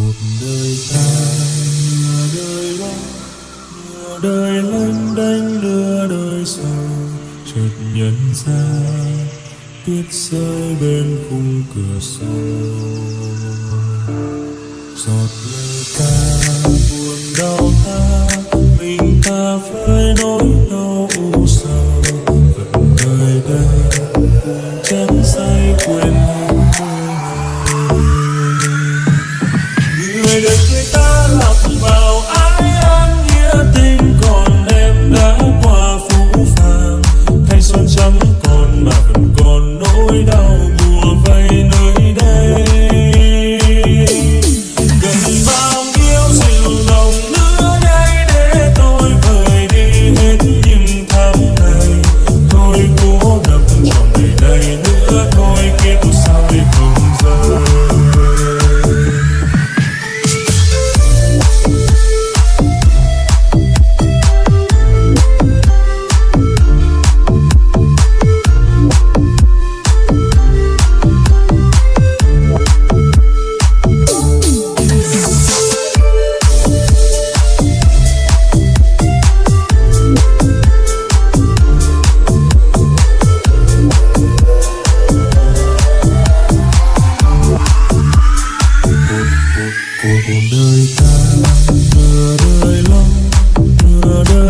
cuộc đời ta. Nửa đời đó, nửa đời lanh đanh, nửa đời sâu chợt nhận ra tuyết rơi bên khung cửa sổ. Giọt lệ đời ta. Nửa đời lo nửa đời